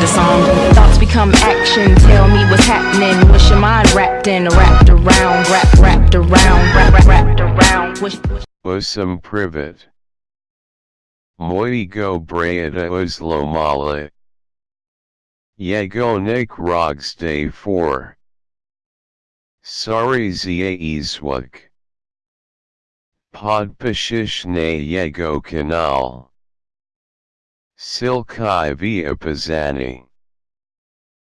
the song. Thoughts become action, tell me what's happening. What's your mind wrapped in, wrapped around, wrapped, wrapped around, wrapped, wrapped around. Wish, wish. Usam privet. Mojego brajada uzlomala. Yegonik rogs day 4. Sorry za izwak. Podpishish na Yego kanal. Silkai via Pazani.